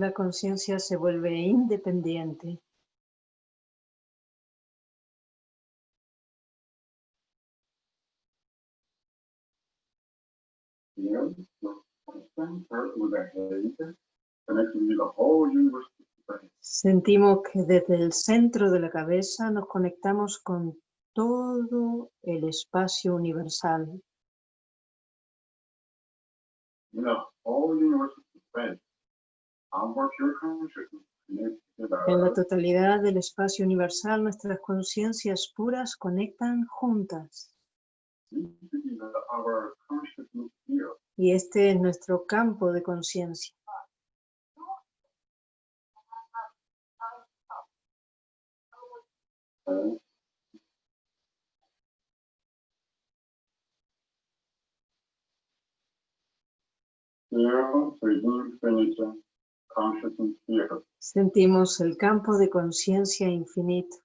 La conciencia se vuelve independiente. Sentimos que desde el centro de la cabeza nos conectamos con todo el espacio universal. En la totalidad del espacio universal, nuestras conciencias puras conectan juntas. Y este es nuestro campo de conciencia. Sentimos el campo de conciencia infinito.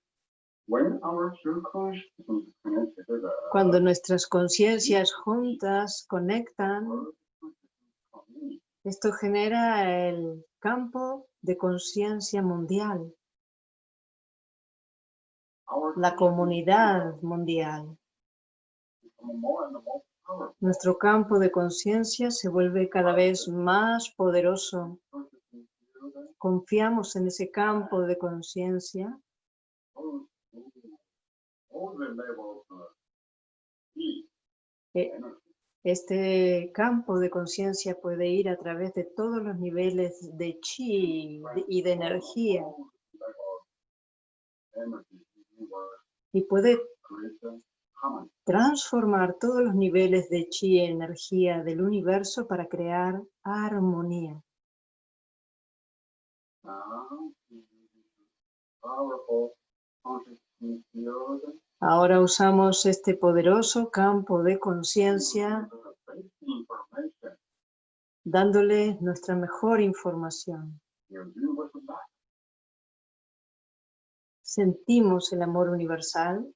Cuando nuestras conciencias juntas conectan, esto genera el campo de conciencia mundial, la comunidad mundial. Nuestro campo de conciencia se vuelve cada vez más poderoso. Confiamos en ese campo de conciencia e, este campo de conciencia puede ir a través de todos los niveles de chi y de energía. Y puede transformar todos los niveles de chi y energía del universo para crear armonía. Ahora usamos este poderoso campo de conciencia dándole nuestra mejor información. Sentimos el amor universal.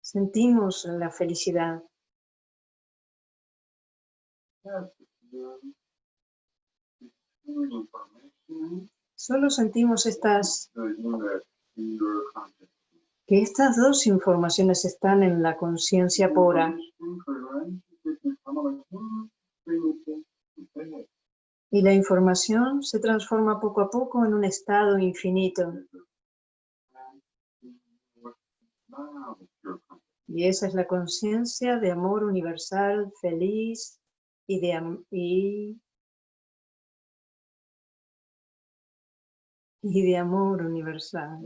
Sentimos la felicidad. Solo sentimos estas que estas dos informaciones están en la conciencia pura. Y la información se transforma poco a poco en un estado infinito. Y esa es la conciencia de amor universal, feliz y de, y y de amor universal.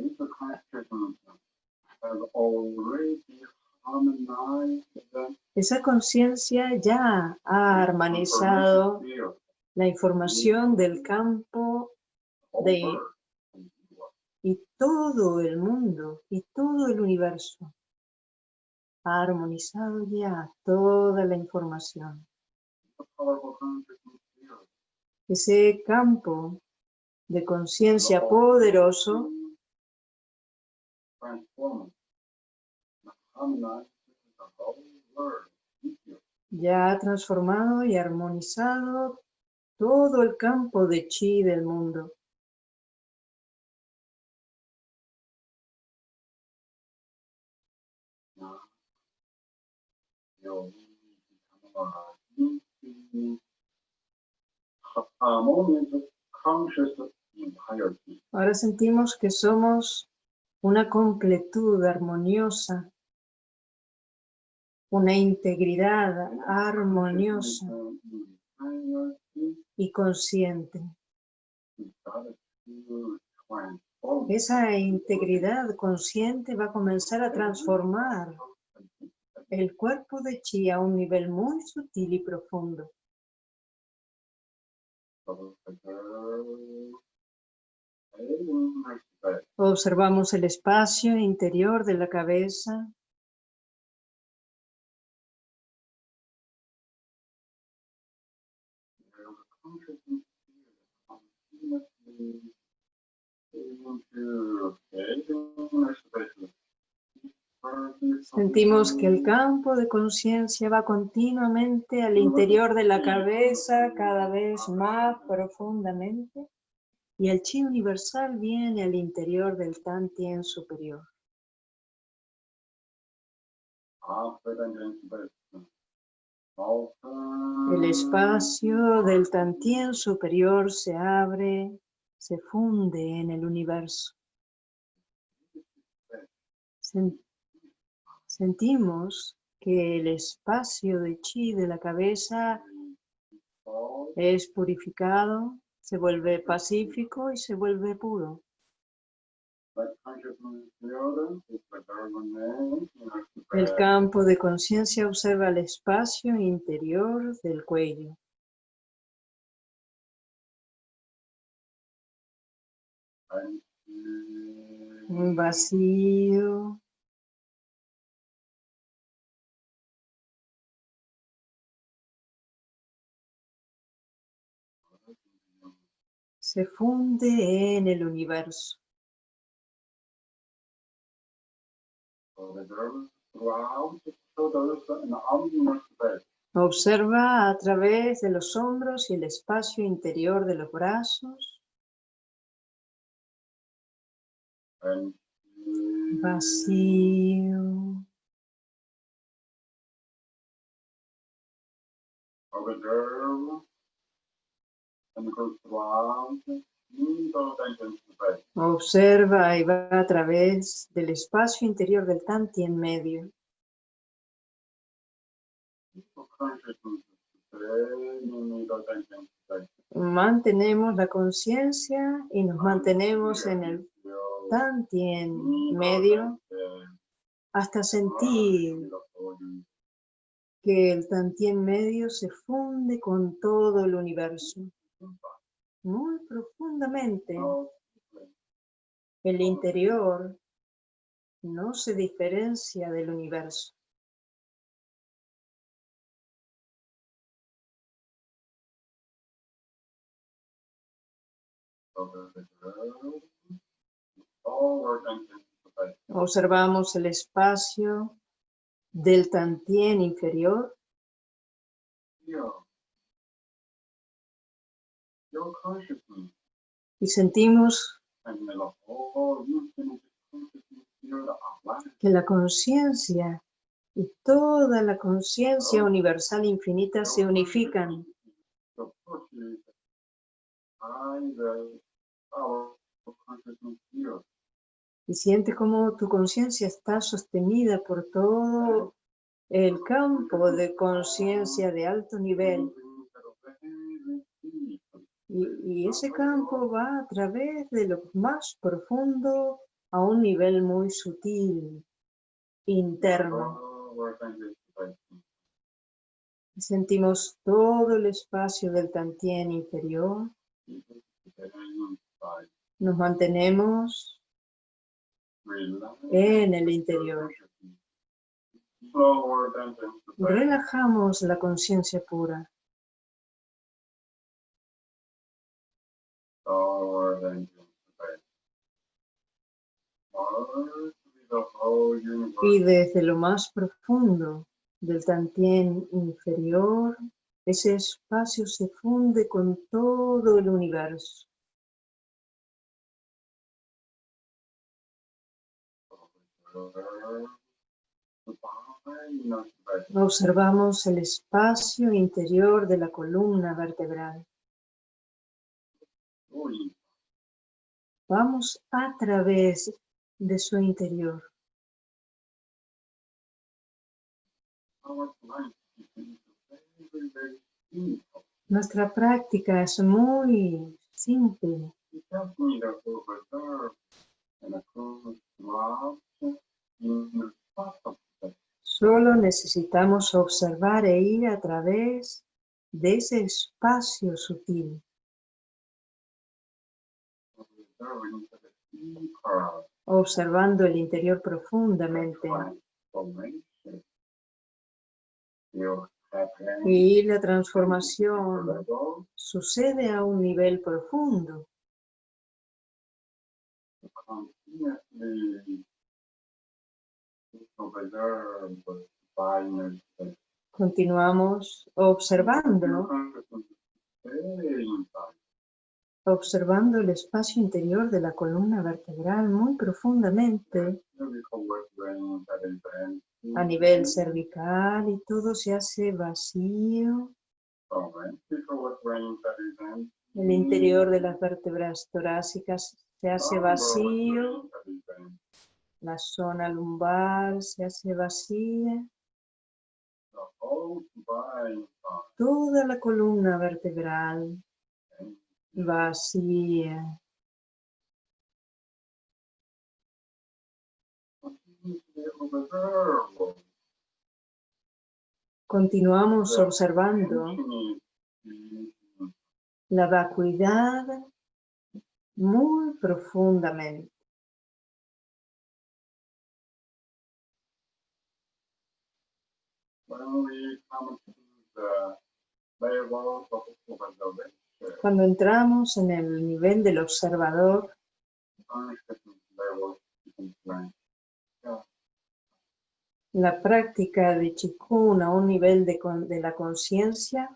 Esa conciencia ya ha armonizado la información del campo de y todo el mundo y todo el universo. Ha armonizado ya toda la información. Ese campo de conciencia poderoso ya ha transformado y armonizado todo el campo de chi del mundo. Ahora sentimos que somos una completud armoniosa, una integridad armoniosa y consciente. Esa integridad consciente va a comenzar a transformar el cuerpo de chi a un nivel muy sutil y profundo. Observamos el espacio interior de la cabeza. Sentimos que el campo de conciencia va continuamente al interior de la cabeza, cada vez más profundamente, y el chi universal viene al interior del Tantien superior. El espacio del Tantien superior se abre, se funde en el universo. Sentimos que el espacio de chi de la cabeza es purificado, se vuelve pacífico y se vuelve puro. El campo de conciencia observa el espacio interior del cuello. Un vacío. Se funde en el universo. Observa a través de los hombros y el espacio interior de los brazos. Vacío. Y va a través del espacio interior del Tanti en medio. Mantenemos la conciencia y nos mantenemos en el Tanti en medio hasta sentir que el Tantien medio se funde con todo el universo muy profundamente. El interior no se diferencia del universo. Observamos el espacio del tantien inferior y sentimos que la conciencia y toda la conciencia universal infinita se unifican. Y siente como tu conciencia está sostenida por todo el campo de conciencia de alto nivel. Y, ese campo va a través de lo más profundo a un nivel muy sutil, interno. Sentimos todo el espacio del Tantien inferior. Nos mantenemos en el interior. Relajamos la conciencia pura. Y desde lo más profundo del Tantien inferior, ese espacio se funde con todo el universo. Observamos el espacio interior de la columna vertebral. Vamos a través de su interior. Nuestra práctica es muy simple. Solo necesitamos observar e ir a través de ese espacio sutil. Observando el interior profundamente. Y la transformación sucede a un nivel profundo. Continuamos observando, consciousness is very inside. Observando el espacio interior de la columna vertebral muy profundamente a nivel cervical y todo se hace vacío. Empty. El interior de las vértebras torácicas se hace work vacío, la zona lumbar se hace vacía, toda la columna vertebral. Vacía. Observe Continuamos observando la vacuidad muy profundamente. Cuando entramos en el nivel del observador, la práctica de Chikun a un nivel de, de la conciencia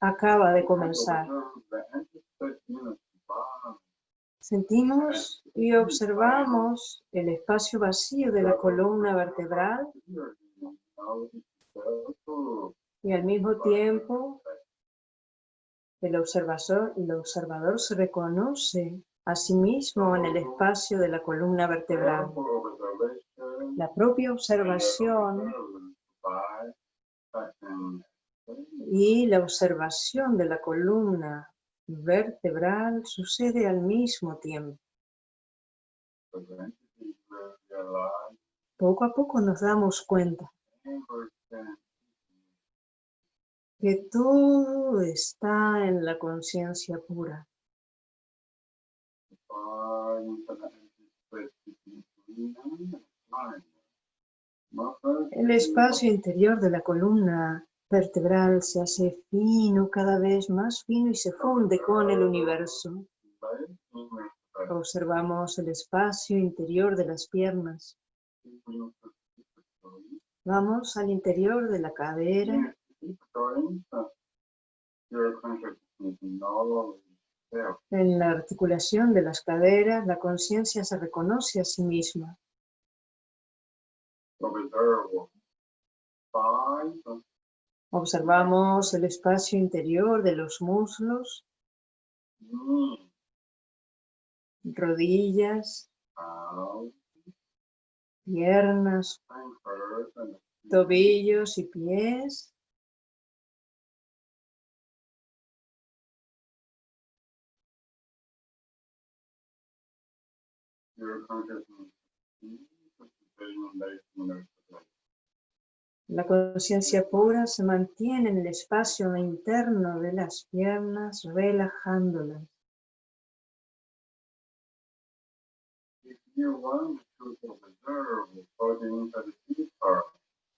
acaba de comenzar. Sentimos y observamos el espacio vacío de la columna vertebral y al mismo tiempo el observador, el observador se reconoce a sí mismo en el espacio de la columna vertebral. La propia observación y la observación de la columna vertebral sucede al mismo tiempo. Poco a poco nos damos cuenta que todo está en la conciencia pura. Muscles El espacio interior de la columna vertebral se hace fino, cada vez más fino y se funde con el universo. Observamos el espacio interior de las piernas. Vamos al interior de la cadera, En la articulación de las caderas, la conciencia se reconoce a sí misma. Observamos el espacio interior de los muslos, rodillas, piernas, tobillos y pies. La conciencia pura se mantiene en el espacio interno de las piernas, relajándolas.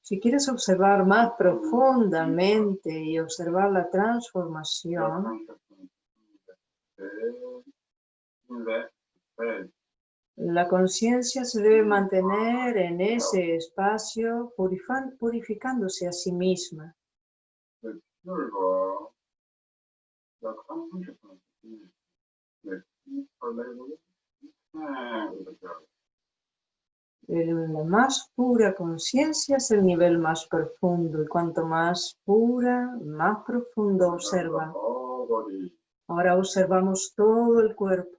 Si quieres observar más profundamente y observar la transformación, la conciencia se debe mantener en ese espacio purificándose a sí misma. La más pura conciencia es el nivel más profundo y cuanto más pura, más profundo observa. Ahora observamos todo el cuerpo.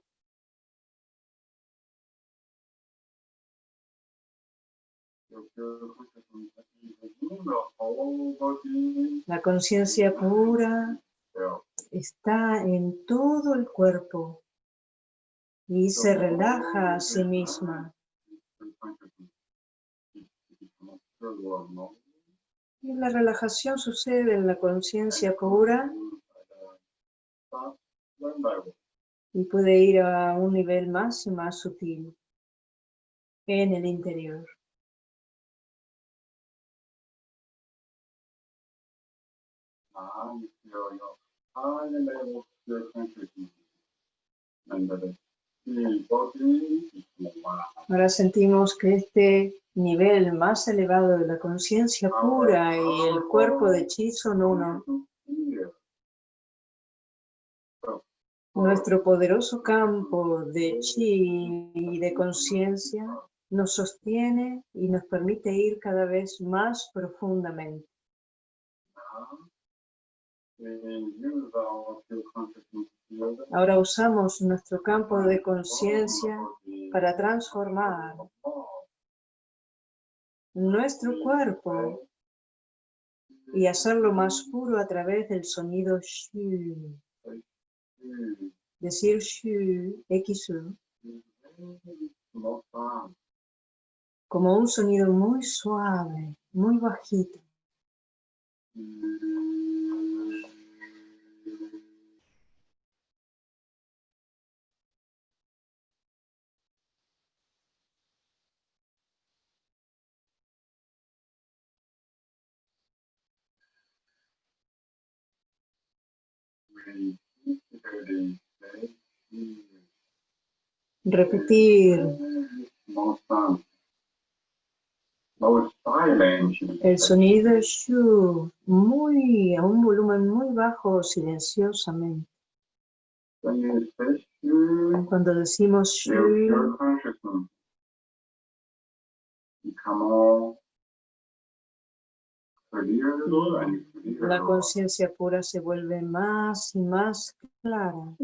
La conciencia pura está en todo el cuerpo y se relaja a sí misma. Y la relajación sucede en la conciencia pura y puede ir a un nivel más y más sutil en el interior. One. Ahora sentimos que este nivel más elevado de la conciencia pura y el cuerpo de chi son uno. Nuestro poderoso campo de chi y de conciencia nos sostiene y nos permite ir cada vez más profundamente. Ahora usamos nuestro campo de conciencia para transformar nuestro cuerpo y hacerlo más puro a través del sonido shu. Decir shu, xu, como un sonido muy suave, muy bajito. Repetir el sonido shu muy a un volumen muy bajo silenciosamente. Cuando decimos shu, la conciencia pura se vuelve más y más clara.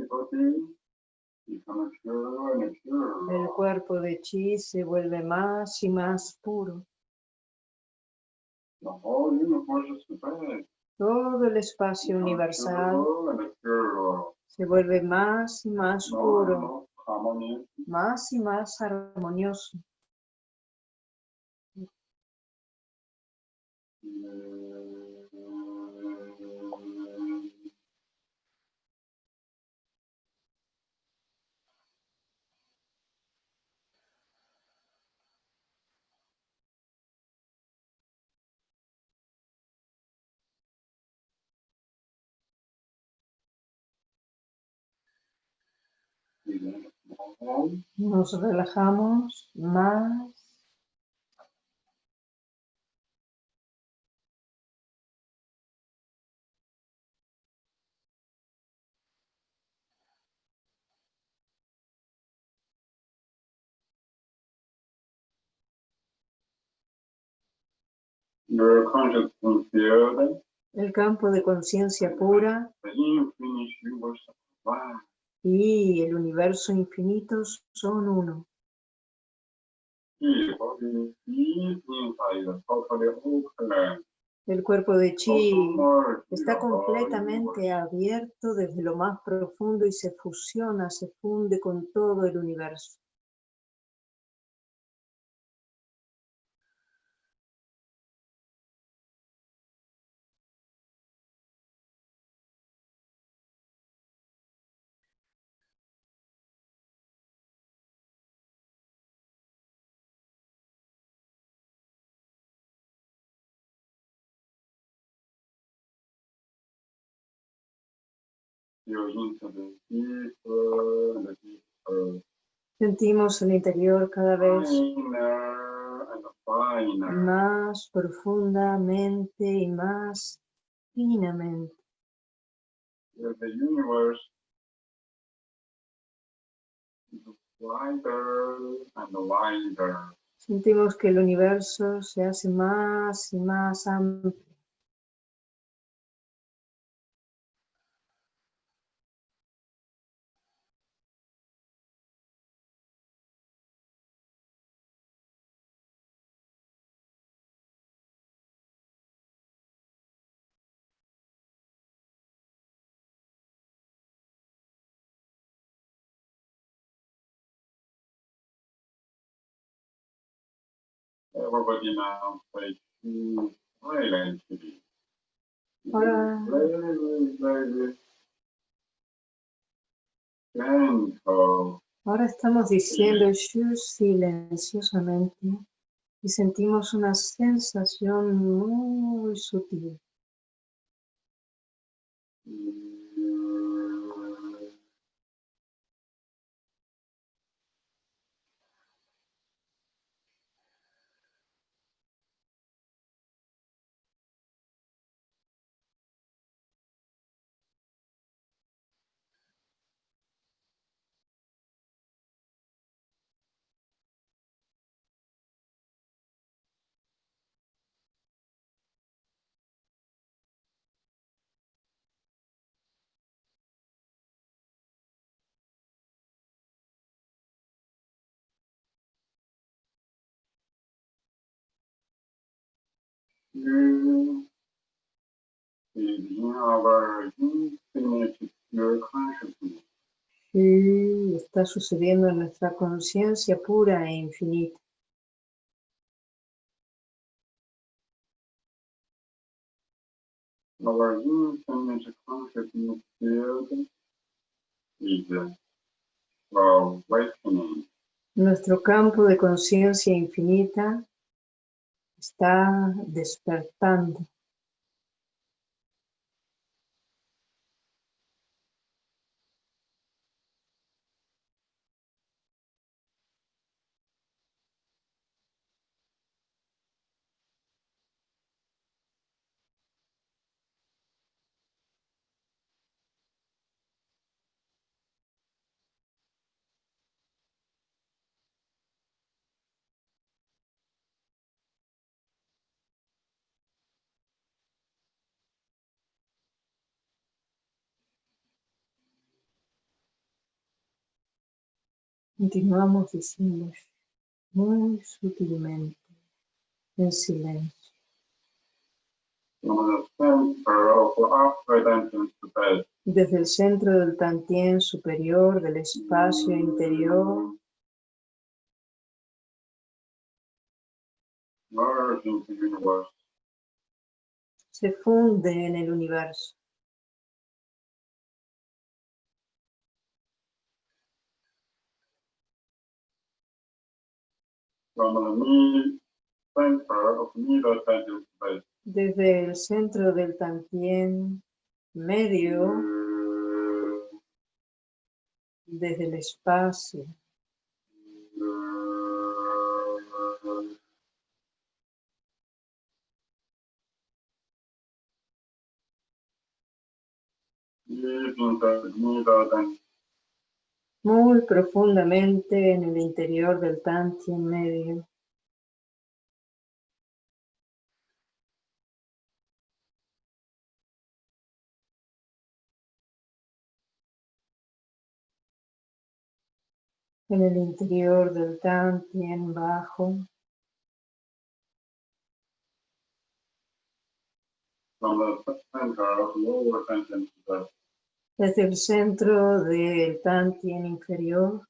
El cuerpo de chi se vuelve más y más puro. Todo el espacio universal se vuelve más y más puro, más y más armonioso. Nos relajamos más. El campo de conciencia pura y el universo infinito son uno. El cuerpo de chi está completamente abierto desde lo más profundo y se fusiona, se funde con todo el universo. Sentimos el interior cada vez más profundamente y más finamente. Sentimos que el universo se hace más y más amplio. Everybody now. Ahora estamos diciendo Shu silenciosamente y sentimos una sensación muy sutil. pure, está sucediendo en nuestra conciencia pura e infinita. Nuestro campo de conciencia infinita está despertando. Continuamos diciendo muy sutilmente, en silencio. Desde el centro del tantien superior del espacio interior, se funde en el universo. From the mid center of middle entrance to bed. Desde el centro del tantien medio, desde el espacio, Deep into the middle and muy profundamente en el interior del tantien medio. En el interior del tantien bajo. Desde el centro del tantien inferior,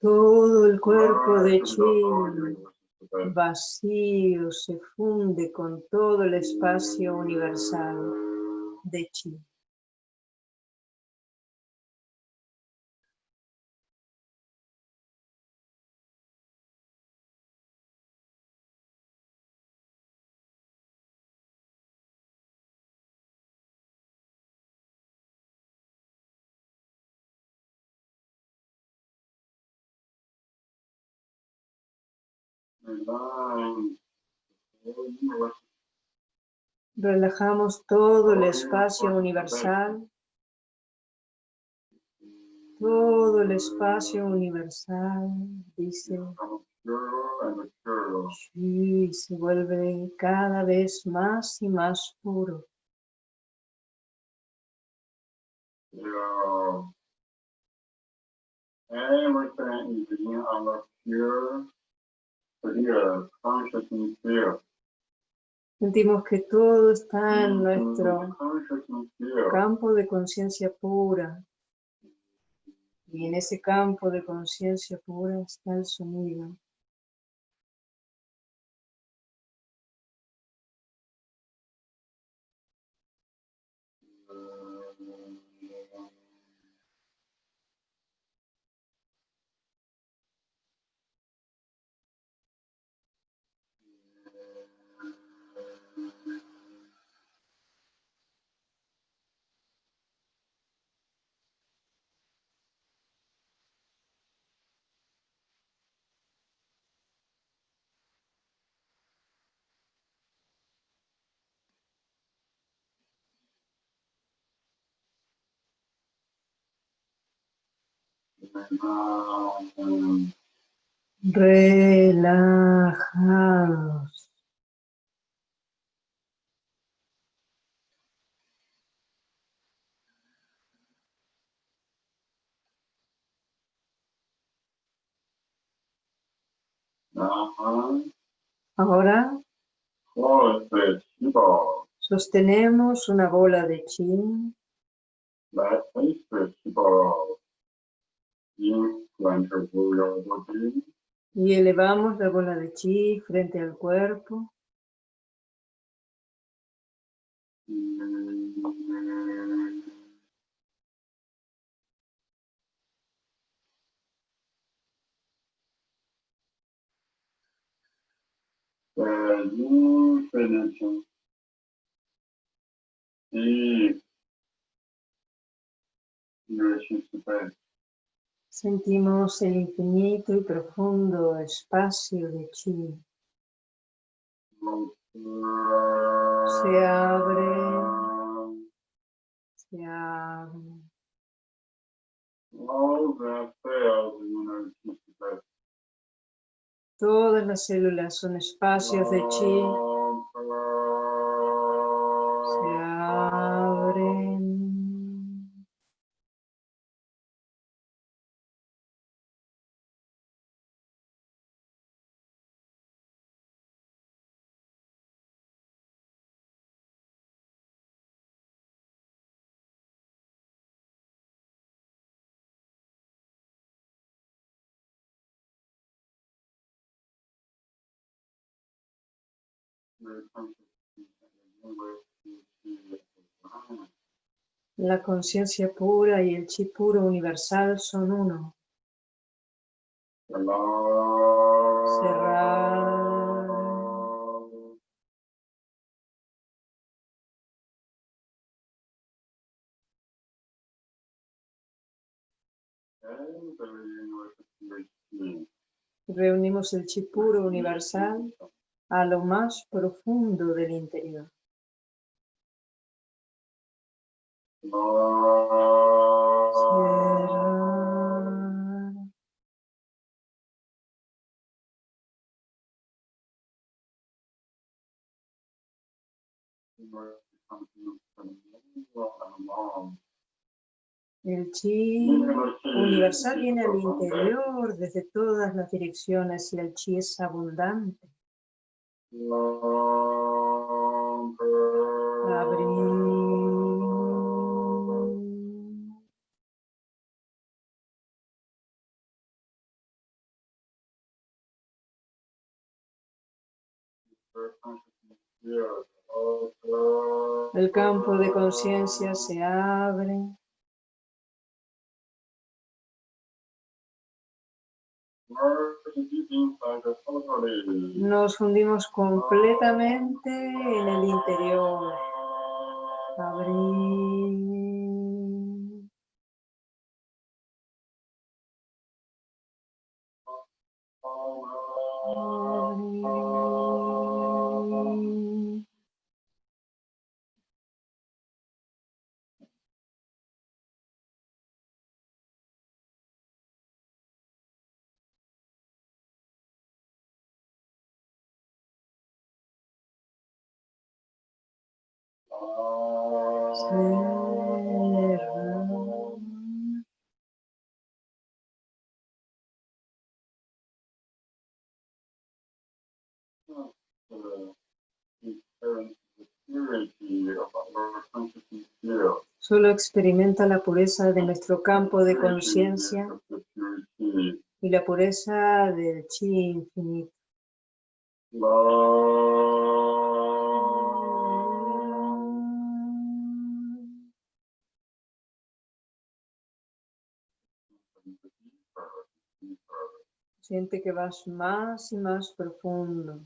todo el cuerpo de chi vacío se funde con todo el espacio universal de chi. Relajamos todo el espacio universal, todo el espacio universal, dice, y se vuelve cada vez más y más puro. Our pure. Sentimos que todo está en nuestro campo de conciencia pura. Y en ese campo de conciencia pura está el sonido. Relajados. Ahora sostenemos una bola de chi y elevamos la bola de chi frente al cuerpo. You finish deep. You space. Sentimos el infinito y profundo espacio de chi. Se abre, se abre. Todas las células son espacios de chi. Se abren. La conciencia pura y el chi puro universal son uno. Reunimos el chi puro universal a lo más profundo del interior. El chi universal viene al interior desde todas las direcciones y el chi es abundante. El campo de conciencia se abre. Nos fundimos completamente en el interior. Solo experimenta la pureza de nuestro campo de conciencia y la pureza del chi infinito. Siente que vas más y más profundo.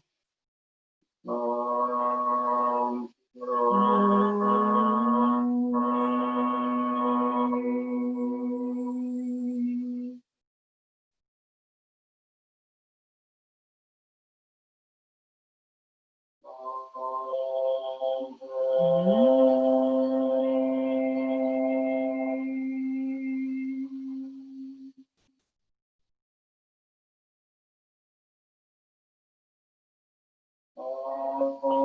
Thank you.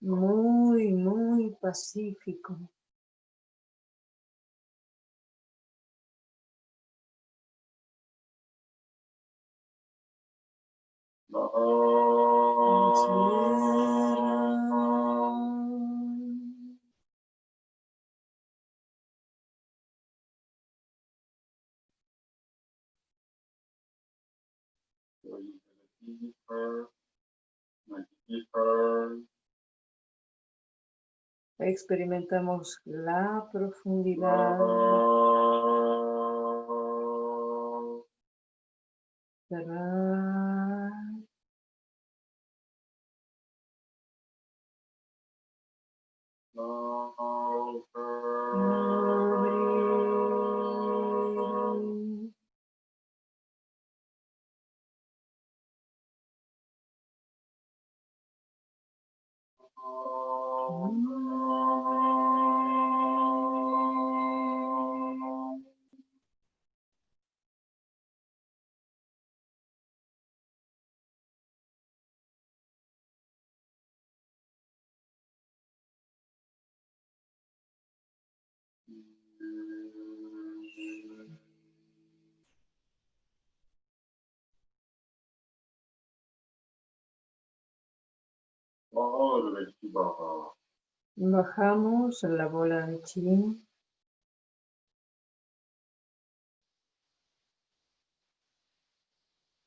Muy, muy pacífico. Experimentamos la profundidad. Bajamos la bola de chi.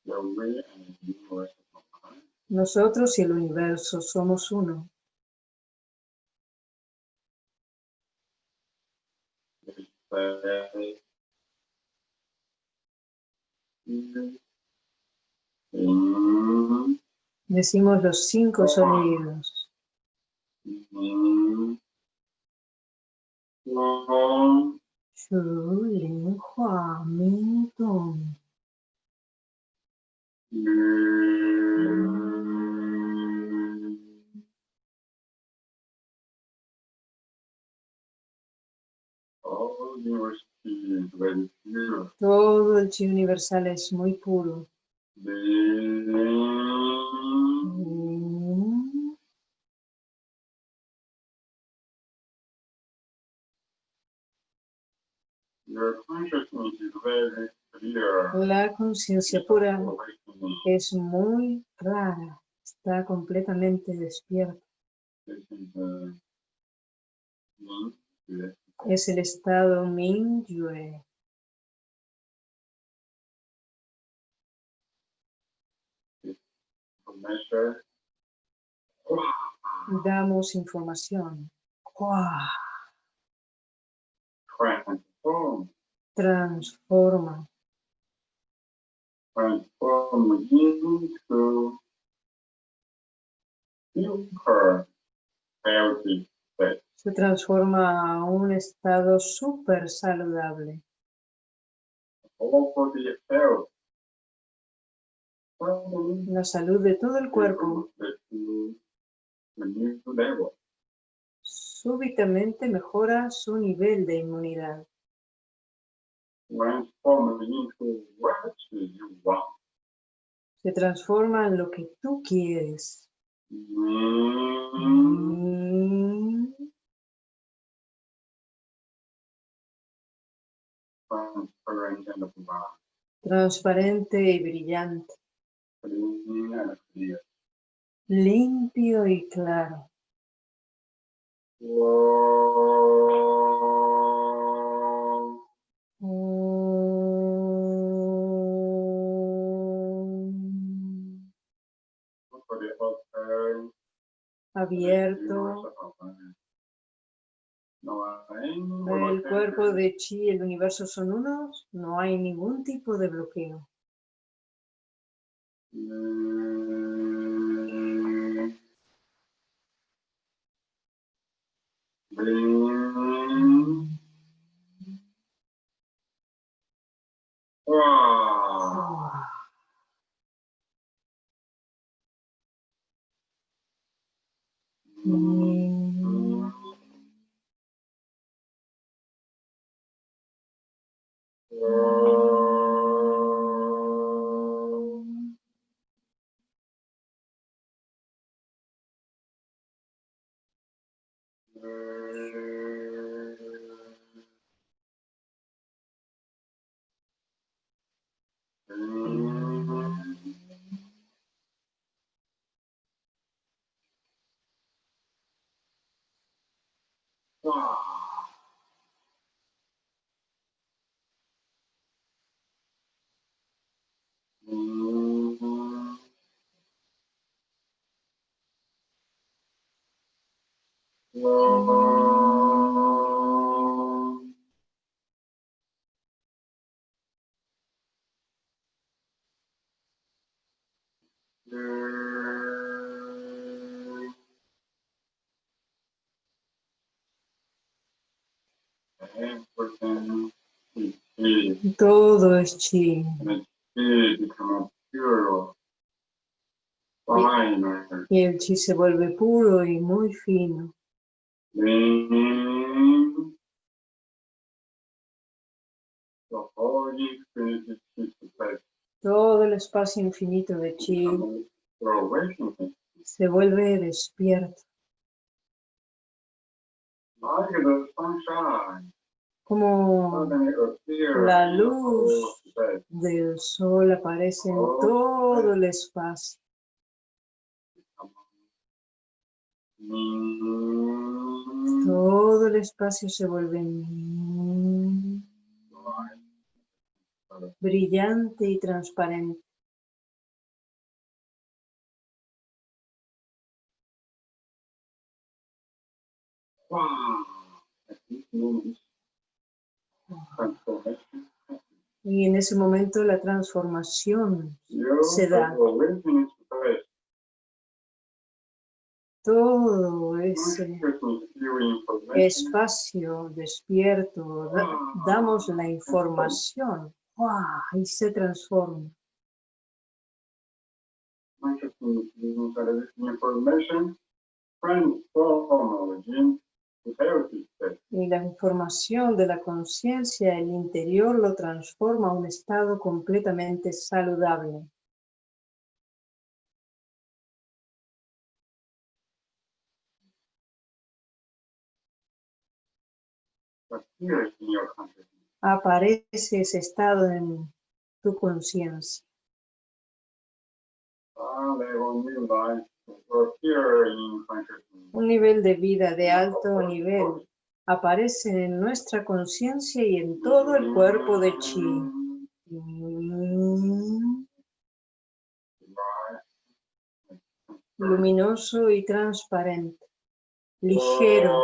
The way and the universe of Baha. Nosotros y el universo somos uno. Mm, Decimos los cinco sonidos. Todo el chi universal es muy puro. La conciencia pura es muy clara, está completamente despierta. Es el estado Min Damos información. Transforma. transform into super healthy state. Se transforma a un estado súper saludable. All for the health. La salud de todo el cuerpo súbitamente mejora su nivel de inmunidad. Se transforma en lo que tú quieres. Transparente y brillante. Limpio y claro. Abierto. El cuerpo de chi y el universo son unos. No hay ningún tipo de bloqueo. Mm. Bling. Mhm. Wow. Y el chi se vuelve puro y muy fino. Todo el espacio infinito de chi se vuelve despierto. Como La luz. del sol aparece en todo el espacio. Todo el espacio se vuelve brillante y transparente. Y en ese momento la transformación, Se da. todo ese espacio despierto, da- damos la información y se transforma. Y la información de la conciencia, el interior, lo transforma a un estado completamente saludable. Aparece ese estado en tu conciencia. Ah, Un nivel de vida de alto nivel aparece en nuestra conciencia y en todo el cuerpo de chi. Luminoso y transparente. Ligero.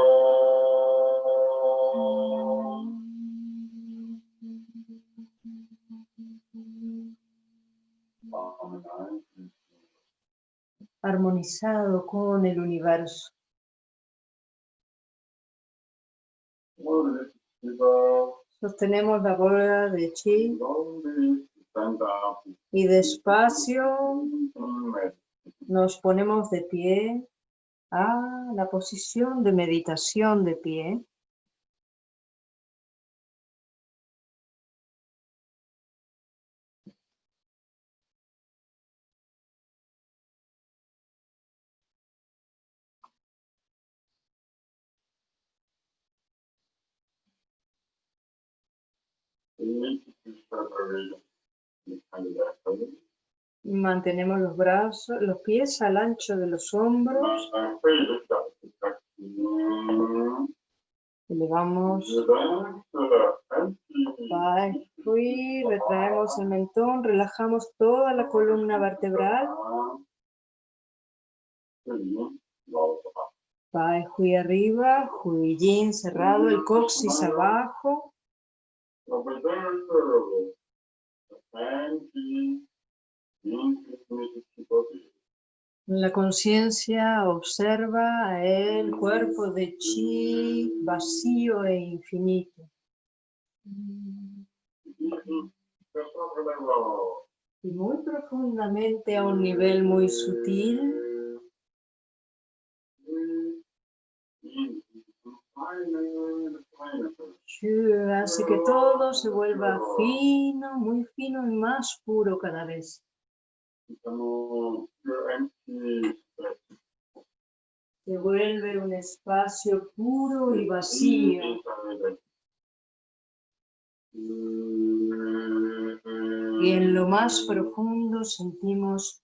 Armonizado con el universo. Sostenemos la bola de chi y despacio nos ponemos de pie a la posición de meditación de pie. Mantenemos los brazos, los pies al ancho de los hombros. Elevamos, Hui, retraemos el mentón, relajamos toda la columna vertebral. Pai, Hui arriba, Hui cerrado, el coxis abajo. La conciencia observa el cuerpo de chi vacío e infinito. Y muy profundamente a un nivel muy sutil, Shu hace que todo se vuelva fino, muy fino y más puro cada vez. Se vuelve un espacio puro y vacío. Y en lo más profundo sentimos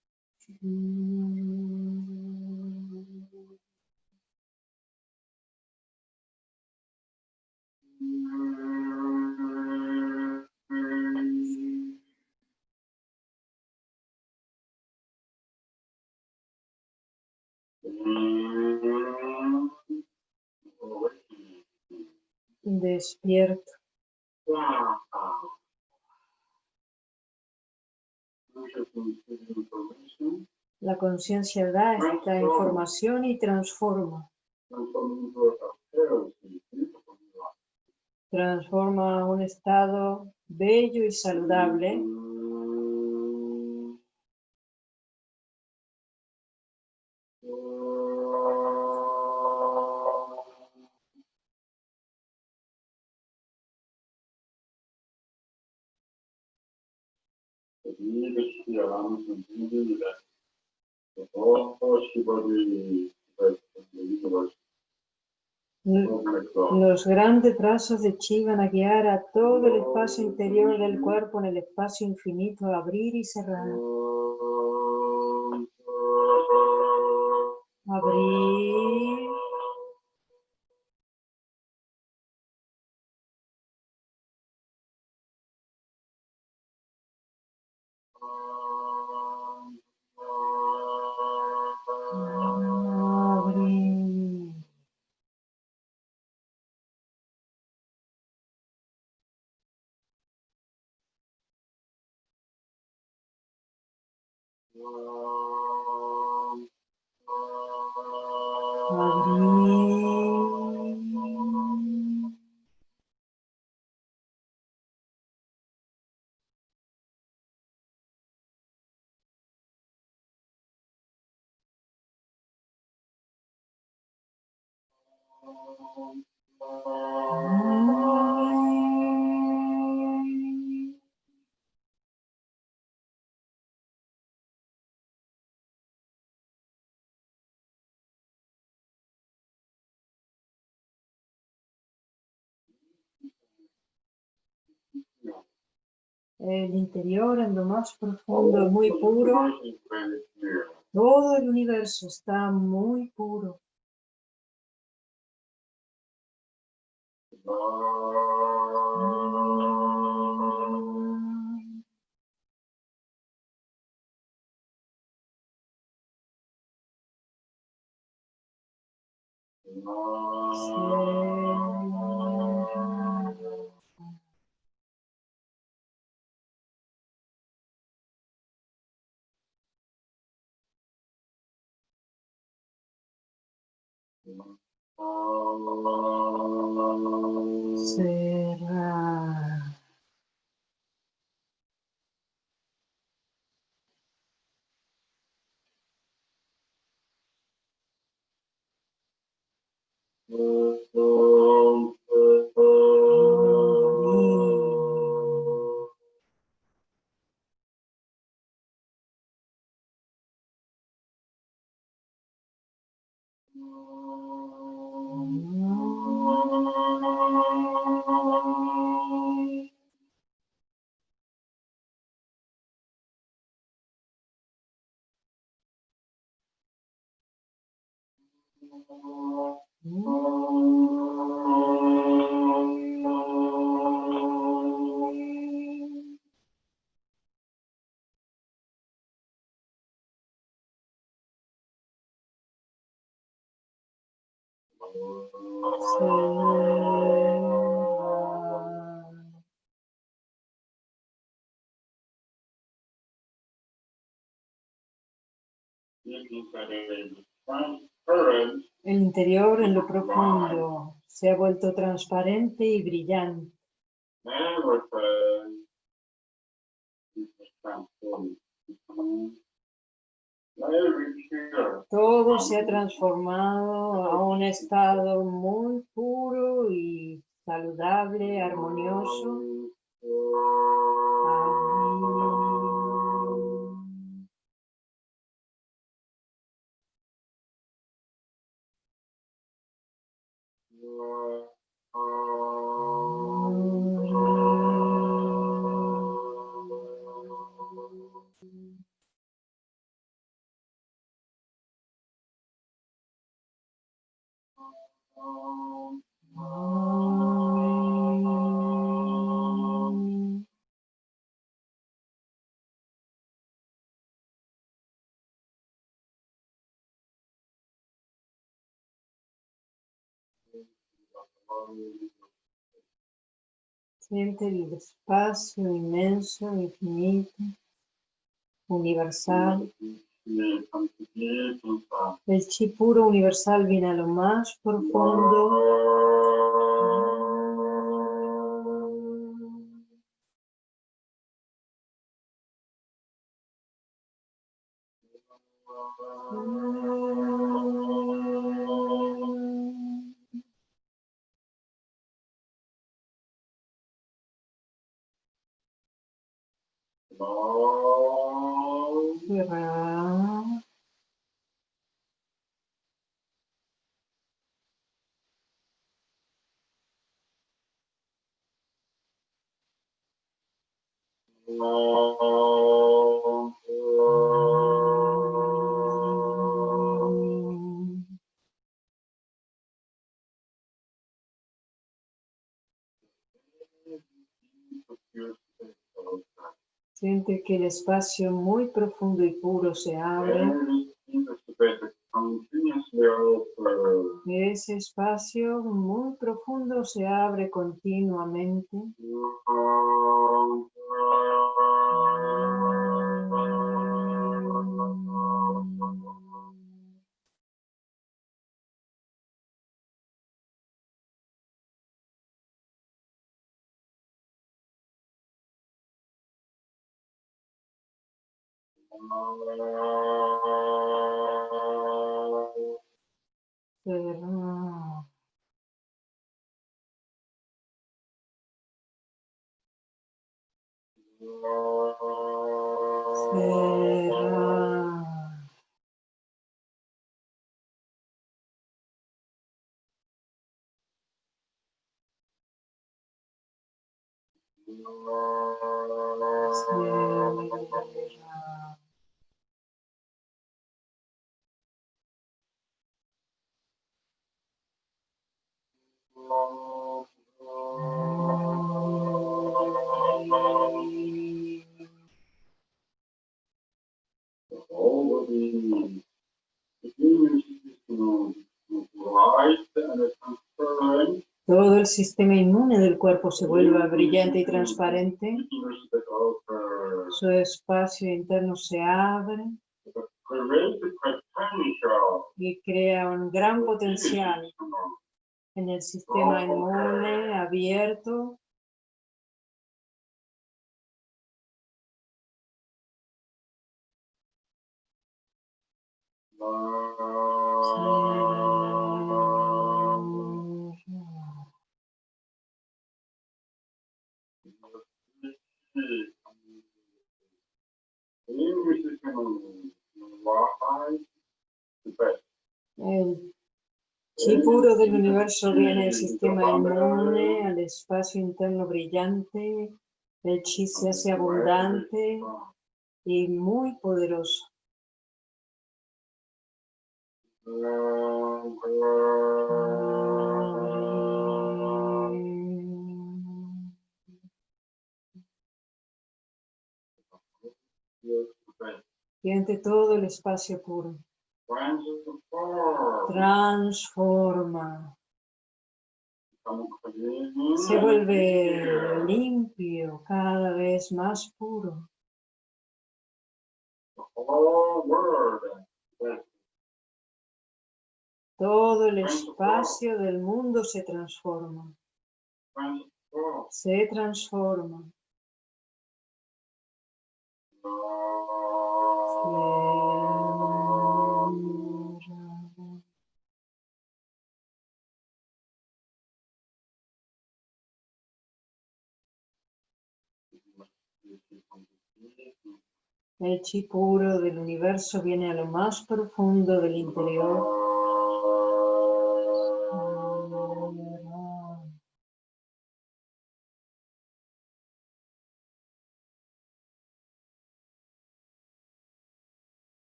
Despierto. La conciencia da esta información y transforma. Transforma un estado bello y saludable grandes brazos de Chi van a guiar a todo el espacio interior del cuerpo en el espacio infinito, abrir y cerrar. Abrir. El interior en lo más profundo, muy puro. Todo el universo está muy puro. Cerrar. Cerrar. El interior en lo profundo se ha vuelto transparente y brillante. Todo se ha transformado a un estado muy puro y saludable, armonioso. Siente el espacio inmenso, infinito, universal. El chi puro universal viene a lo más profundo. Espacio muy profundo y puro se abre. Ese espacio muy profundo se abre continuamente. Thank you. El sistema inmune del cuerpo se vuelve brillante y transparente. Su espacio interno se abre y crea un gran potencial en el sistema inmune abierto. Puro del universo viene del sistema inmune al espacio interno brillante. El chi se hace abundante y muy poderoso. Siente todo el espacio puro. Transforma. Se vuelve limpio, cada vez más puro. Todo el espacio del mundo se transforma. Se transforma. El chi puro del universo viene a lo más profundo del interior.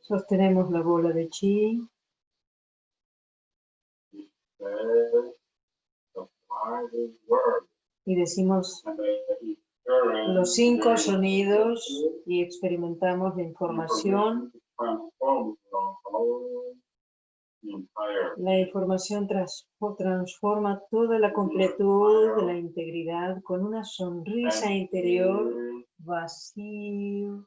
Sostenemos la bola de chi. Y decimos los cinco sonidos y experimentamos la información. La información transforma toda la completud de la integridad con una sonrisa interior vacío.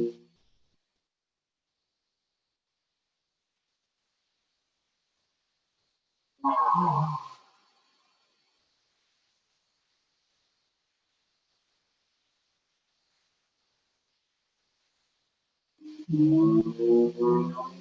Thank you.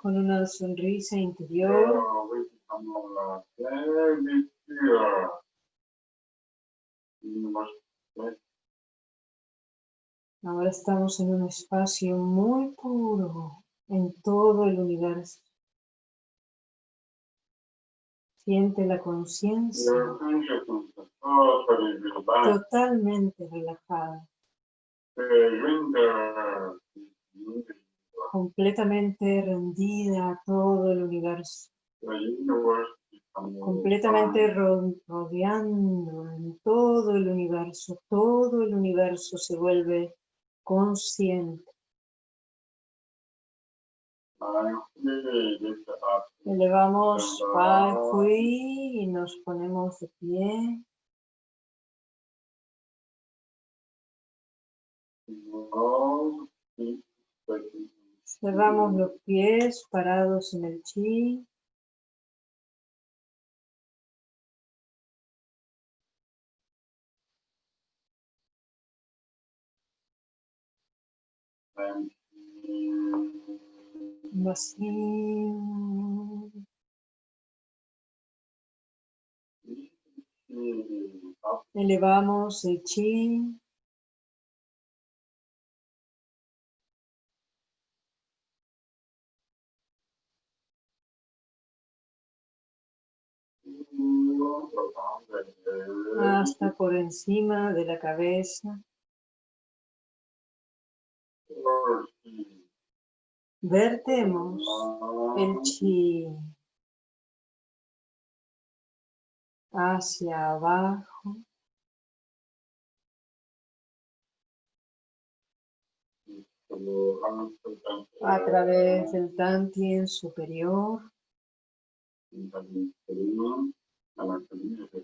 Con una sonrisa interior. Ahora estamos en un espacio muy puro en todo el universo. Siente la conciencia totalmente relajada completamente rendida a todo el universo, completamente rodeando en todo el universo, todo el universo se vuelve consciente. Elevamos Pai Hui y nos ponemos de pie. Cerramos los pies parados en el chi. Elevamos el chi. Hasta por encima de la cabeza. Vertemos el chi hacia abajo. a través del tantien superior.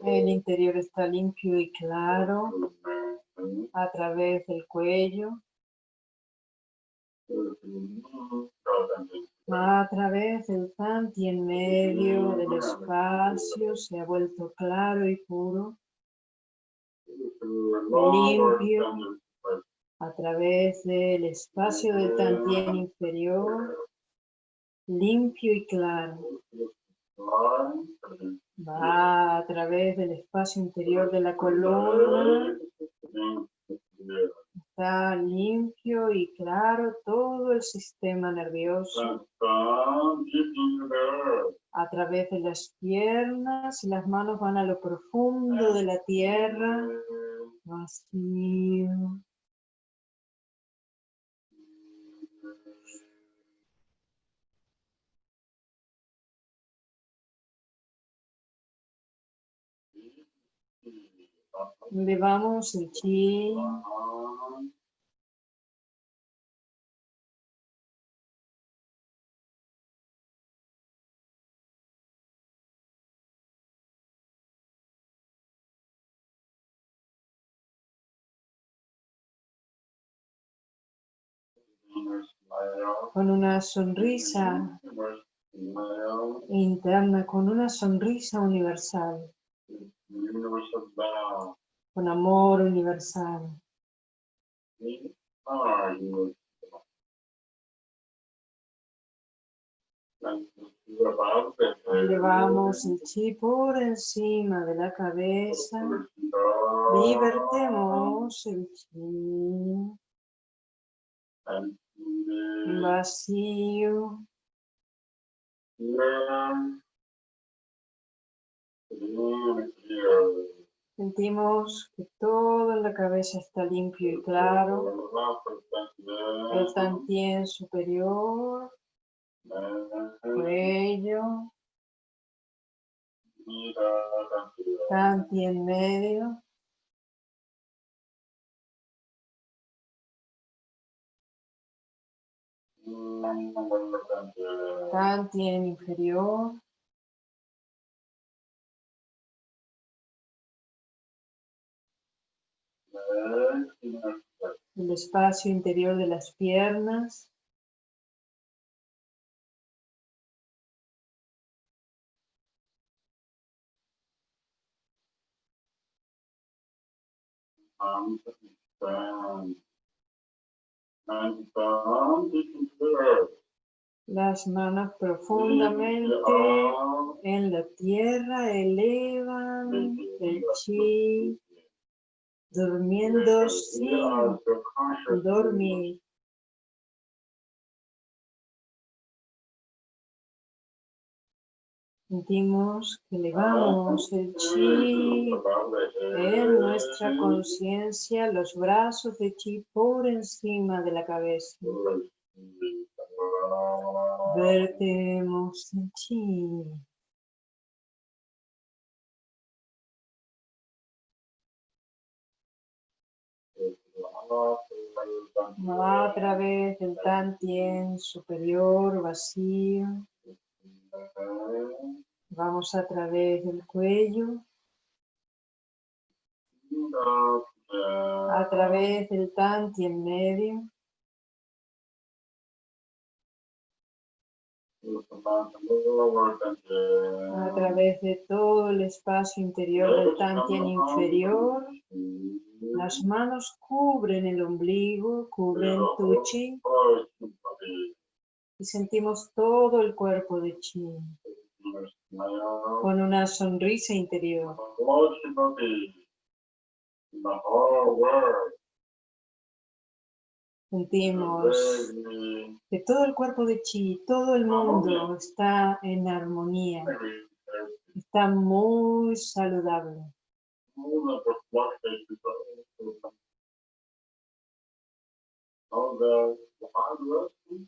El interior está limpio y claro a través del cuello. A través del tanti en medio del espacio se ha vuelto claro y puro. Limpio a través del espacio del tantien inferior. Limpio y claro. Va a través del espacio interior de la columna. Está limpio y claro todo el sistema nervioso. A través de las piernas y las manos van a lo profundo de la tierra. Vacío. Elevamos el chi. Con una sonrisa interna, con una sonrisa universal con amor universal. Llevamos el chi por encima de la cabeza. Libertemos el chi. Vacío. Sentimos que todo en la cabeza está limpio y claro. El tantien superior, cuello, tantien medio. Tantien inferior. El espacio interior de las piernas. Las manos profundamente en la tierra elevan el chi durmiendo sin dormir. Sentimos que elevamos el chi en nuestra conciencia, los brazos de chi por encima de la cabeza. Vertemos el chi. A través del tantien superior vacío. Vamos a través del cuello. A través del tantien medio. a través de todo el espacio interior del Tantien inferior. Las manos cubren el ombligo, cubren tu chi y sentimos todo el cuerpo de chi con una sonrisa interior. Sentimos que todo el cuerpo de chi, todo el mundo está en armonía, está muy saludable.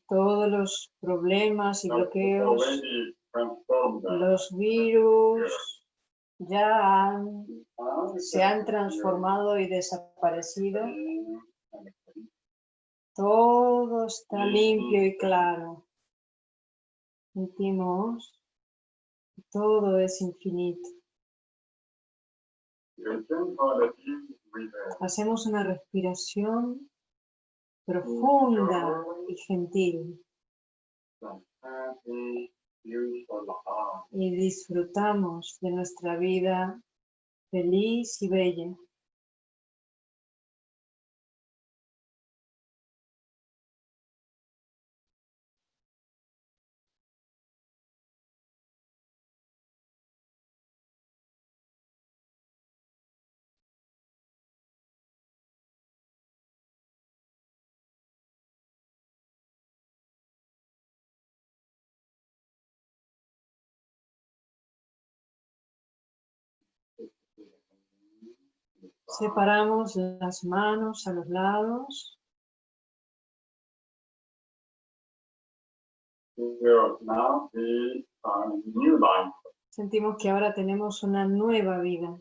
Todos los problemas y bloqueos, los virus ya se han transformado y desaparecido. Todo está limpio y claro. Sentimos todo es infinito. Hacemos una respiración profunda y gentil. Y disfrutamos de nuestra vida feliz y bella. Separamos las manos a los lados. Sentimos que ahora tenemos una nueva vida.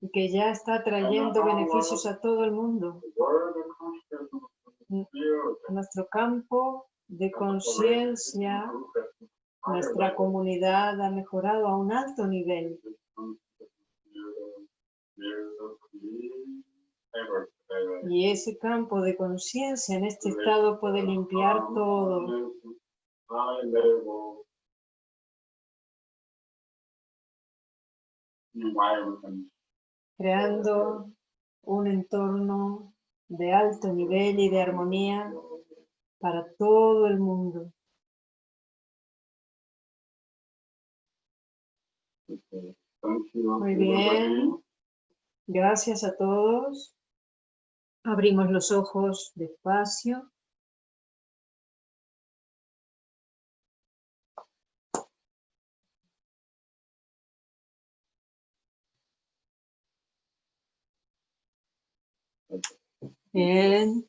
Y que ya está trayendo beneficios a todo el mundo. Nuestro campo de conciencia nuestra comunidad ha mejorado a un alto nivel. Y ese campo de conciencia en este estado puede limpiar todo. Creando un entorno de alto nivel y de armonía para todo el mundo. Muy bien. Gracias a todos. Abrimos los ojos despacio. Bien.